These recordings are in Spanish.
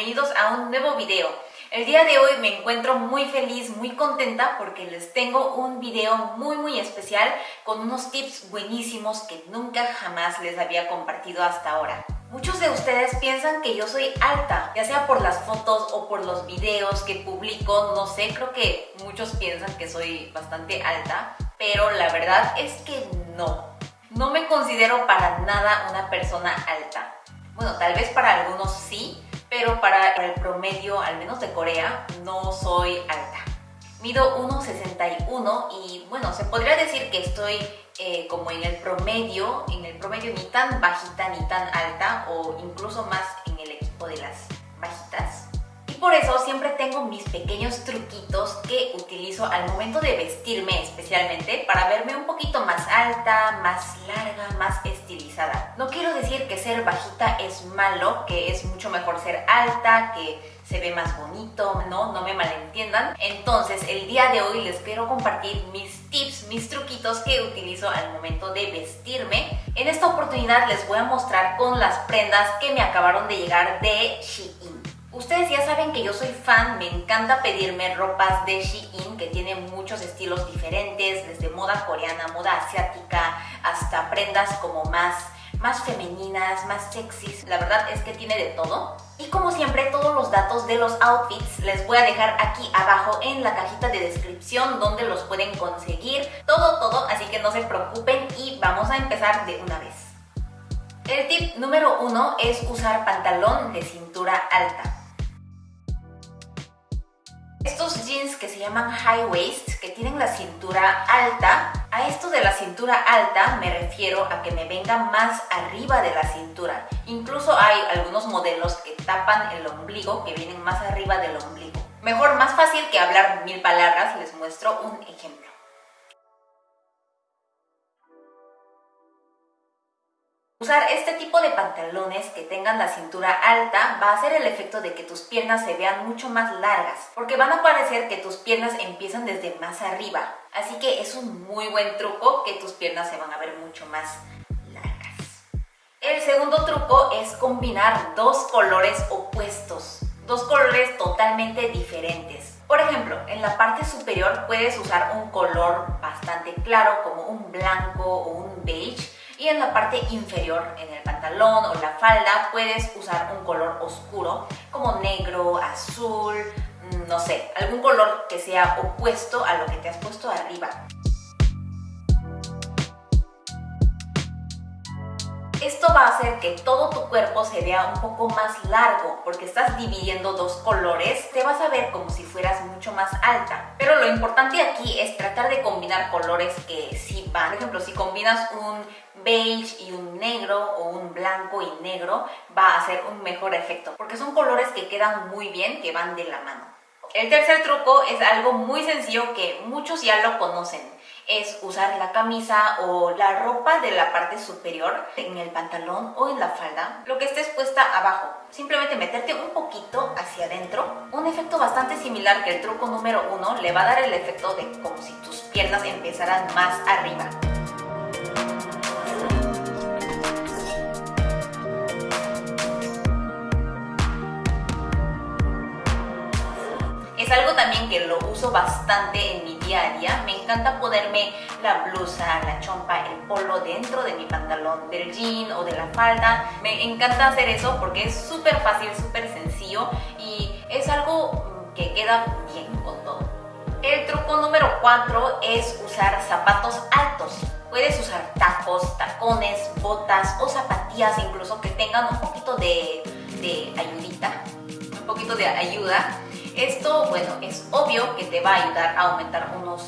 bienvenidos a un nuevo video. El día de hoy me encuentro muy feliz, muy contenta porque les tengo un video muy muy especial con unos tips buenísimos que nunca jamás les había compartido hasta ahora. Muchos de ustedes piensan que yo soy alta, ya sea por las fotos o por los videos que publico, no sé, creo que muchos piensan que soy bastante alta, pero la verdad es que no. No me considero para nada una persona alta. Bueno, tal vez para algunos sí, pero para el promedio, al menos de Corea, no soy alta. Mido 1,61 y bueno, se podría decir que estoy eh, como en el promedio, en el promedio ni tan bajita ni tan alta o incluso más en el equipo de las eso siempre tengo mis pequeños truquitos que utilizo al momento de vestirme especialmente para verme un poquito más alta, más larga, más estilizada. No quiero decir que ser bajita es malo, que es mucho mejor ser alta, que se ve más bonito, no, no me malentiendan. Entonces el día de hoy les quiero compartir mis tips, mis truquitos que utilizo al momento de vestirme. En esta oportunidad les voy a mostrar con las prendas que me acabaron de llegar de Shein. Ustedes ya saben que yo soy fan, me encanta pedirme ropas de Shein que tienen muchos estilos diferentes, desde moda coreana, moda asiática, hasta prendas como más, más femeninas, más sexys. La verdad es que tiene de todo. Y como siempre, todos los datos de los outfits les voy a dejar aquí abajo en la cajita de descripción donde los pueden conseguir. Todo, todo, así que no se preocupen y vamos a empezar de una vez. El tip número uno es usar pantalón de cintura alta. Estos jeans que se llaman high waist, que tienen la cintura alta, a esto de la cintura alta me refiero a que me venga más arriba de la cintura. Incluso hay algunos modelos que tapan el ombligo, que vienen más arriba del ombligo. Mejor, más fácil que hablar mil palabras, les muestro un ejemplo. Usar este tipo de pantalones que tengan la cintura alta va a hacer el efecto de que tus piernas se vean mucho más largas, porque van a parecer que tus piernas empiezan desde más arriba. Así que es un muy buen truco que tus piernas se van a ver mucho más largas. El segundo truco es combinar dos colores opuestos, dos colores totalmente diferentes. Por ejemplo, en la parte superior puedes usar un color bastante claro como un blanco o un beige y en la parte inferior, en el pantalón o la falda, puedes usar un color oscuro como negro, azul, mm, no sé, algún color que sea opuesto a lo que te has puesto arriba. Esto va a hacer que todo tu cuerpo se vea un poco más largo porque estás dividiendo dos colores, te vas a ver como si fueras mucho más alta. Pero lo importante aquí es tratar de combinar colores que sí van. Por ejemplo, si combinas un beige y un negro o un blanco y negro, va a hacer un mejor efecto porque son colores que quedan muy bien, que van de la mano. El tercer truco es algo muy sencillo que muchos ya lo conocen es usar la camisa o la ropa de la parte superior en el pantalón o en la falda, lo que estés puesta abajo. Simplemente meterte un poquito hacia adentro. Un efecto bastante similar que el truco número uno le va a dar el efecto de como si tus piernas empezaran más arriba. También que lo uso bastante en mi día a día. Me encanta ponerme la blusa, la chompa, el polo dentro de mi pantalón, del jean o de la falda. Me encanta hacer eso porque es súper fácil, súper sencillo y es algo que queda bien con todo. El truco número 4 es usar zapatos altos. Puedes usar tacos, tacones, botas o zapatillas incluso que tengan un poquito de, de ayudita, un poquito de ayuda esto, bueno, es obvio que te va a ayudar a aumentar unos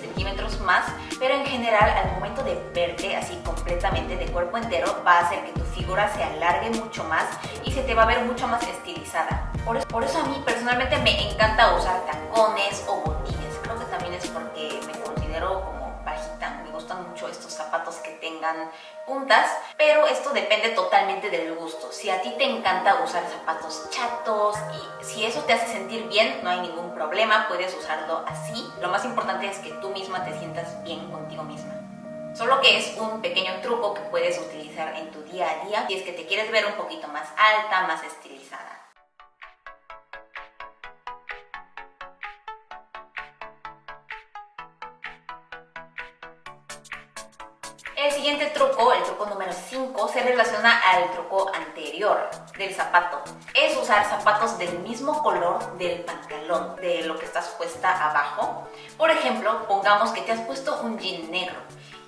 centímetros más, pero en general al momento de verte así completamente de cuerpo entero va a hacer que tu figura se alargue mucho más y se te va a ver mucho más estilizada. Por eso, por eso a mí personalmente me encanta usar tacones o botines. Creo que también es porque me considero como me gustan mucho estos zapatos que tengan puntas, pero esto depende totalmente del gusto. Si a ti te encanta usar zapatos chatos y si eso te hace sentir bien, no hay ningún problema, puedes usarlo así. Lo más importante es que tú misma te sientas bien contigo misma. Solo que es un pequeño truco que puedes utilizar en tu día a día si es que te quieres ver un poquito más alta, más estilizada. El siguiente truco número 5, se relaciona al truco anterior del zapato. Es usar zapatos del mismo color del pantalón, de lo que estás puesta abajo. Por ejemplo, pongamos que te has puesto un jean negro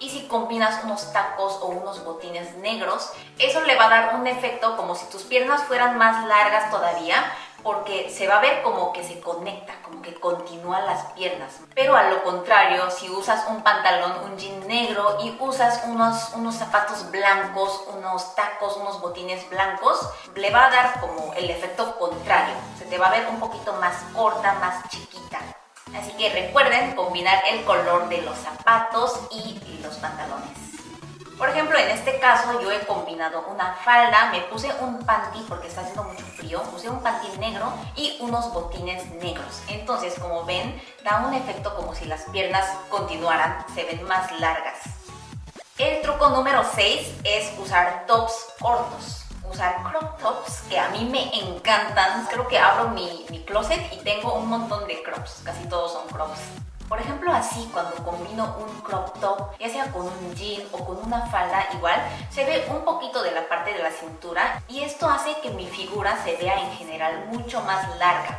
y si combinas unos tacos o unos botines negros, eso le va a dar un efecto como si tus piernas fueran más largas todavía, porque se va a ver como que se conecta, como que continúan las piernas. Pero a lo contrario, si usas un pantalón, un jean negro y usas unos, unos zapatos blancos, unos tacos, unos botines blancos, le va a dar como el efecto contrario. Se te va a ver un poquito más corta, más chiquita. Así que recuerden combinar el color de los zapatos y los pantalones. Por ejemplo, en este caso yo he combinado una falda, me puse un panty porque está haciendo mucho frío, puse un panty negro y unos botines negros. Entonces, como ven, da un efecto como si las piernas continuaran, se ven más largas. El truco número 6 es usar tops cortos. Usar crop tops, que a mí me encantan. Creo que abro mi, mi closet y tengo un montón de crops, casi todos son crops. Por ejemplo, así cuando combino un crop top, ya sea con un jean o con una falda igual, se ve un poquito de la parte de la cintura y esto hace que mi figura se vea en general mucho más larga.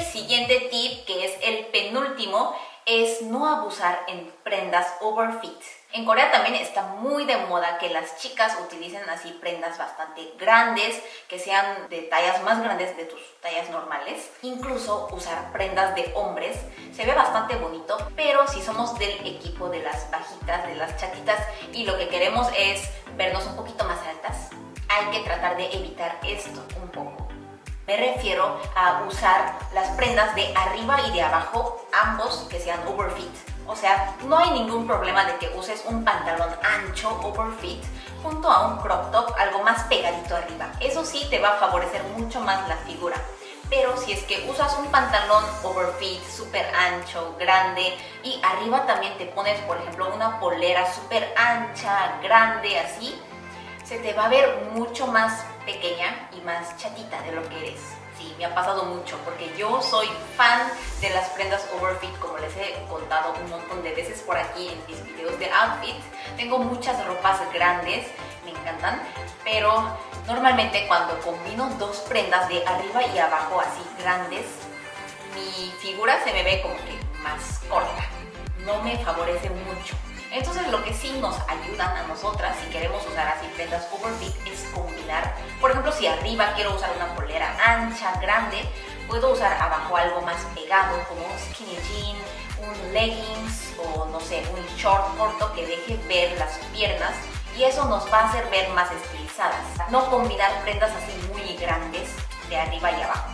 Siguiente tip, que es el penúltimo, es no abusar en prendas overfit. En Corea también está muy de moda que las chicas utilicen así prendas bastante grandes, que sean de tallas más grandes de tus tallas normales. Incluso usar prendas de hombres se ve bastante bonito, pero si somos del equipo de las bajitas, de las chatitas y lo que queremos es vernos un poquito más altas, hay que tratar de evitar esto un poco. Me refiero a usar las prendas de arriba y de abajo, ambos que sean overfit. O sea, no hay ningún problema de que uses un pantalón ancho, overfit, junto a un crop top, algo más pegadito arriba. Eso sí te va a favorecer mucho más la figura. Pero si es que usas un pantalón overfit, súper ancho, grande y arriba también te pones, por ejemplo, una polera súper ancha, grande, así, se te va a ver mucho más pequeña y más chatita de lo que eres. Sí, me ha pasado mucho porque yo soy fan de las prendas overfit, como les he contado un montón de veces por aquí en mis videos de outfit. Tengo muchas ropas grandes, me encantan, pero normalmente cuando combino dos prendas de arriba y abajo así grandes, mi figura se me ve como que más corta. No me favorece mucho. Entonces lo que sí nos ayudan a nosotras si queremos usar así prendas overfit es combinar. Por ejemplo, si arriba quiero usar una polera ancha, grande, puedo usar abajo algo más pegado como un skinny jean, un leggings o no sé, un short corto que deje ver las piernas y eso nos va a hacer ver más estilizadas. No combinar prendas así muy grandes de arriba y abajo.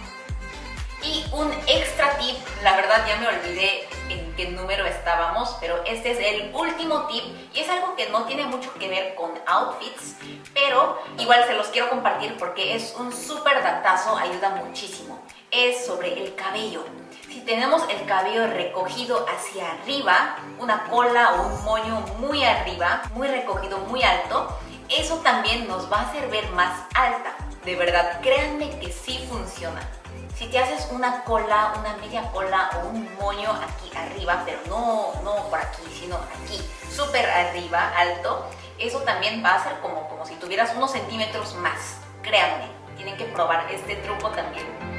Y un extra tip, la verdad ya me olvidé en qué número estábamos, pero este es el último tip y es algo que no tiene mucho que ver con outfits, pero igual se los quiero compartir porque es un súper datazo, ayuda muchísimo. Es sobre el cabello. Si tenemos el cabello recogido hacia arriba, una cola o un moño muy arriba, muy recogido, muy alto, eso también nos va a hacer ver más alta. De verdad, créanme que sí funciona. Si te haces una cola, una media cola o un moño aquí arriba, pero no, no por aquí, sino aquí, súper arriba, alto, eso también va a ser como, como si tuvieras unos centímetros más. Créanme, tienen que probar este truco también.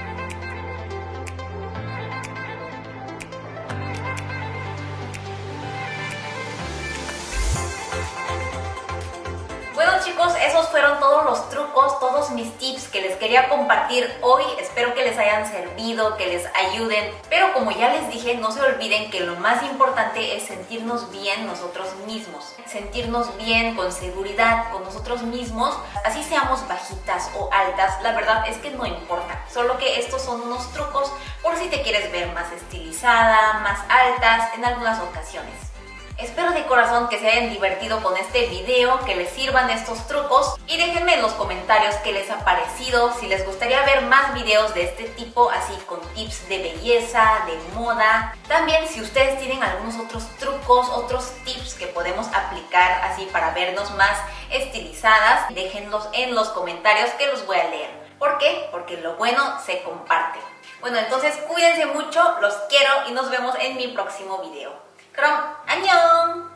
Todos los trucos, todos mis tips que les quería compartir hoy. Espero que les hayan servido, que les ayuden. Pero como ya les dije, no se olviden que lo más importante es sentirnos bien nosotros mismos. Sentirnos bien, con seguridad, con nosotros mismos. Así seamos bajitas o altas, la verdad es que no importa. Solo que estos son unos trucos por si te quieres ver más estilizada, más altas en algunas ocasiones. Espero de corazón que se hayan divertido con este video, que les sirvan estos trucos y déjenme en los comentarios qué les ha parecido, si les gustaría ver más videos de este tipo, así con tips de belleza, de moda. También si ustedes tienen algunos otros trucos, otros tips que podemos aplicar así para vernos más estilizadas, déjenlos en los comentarios que los voy a leer. ¿Por qué? Porque lo bueno se comparte. Bueno, entonces cuídense mucho, los quiero y nos vemos en mi próximo video. 그럼 안녕!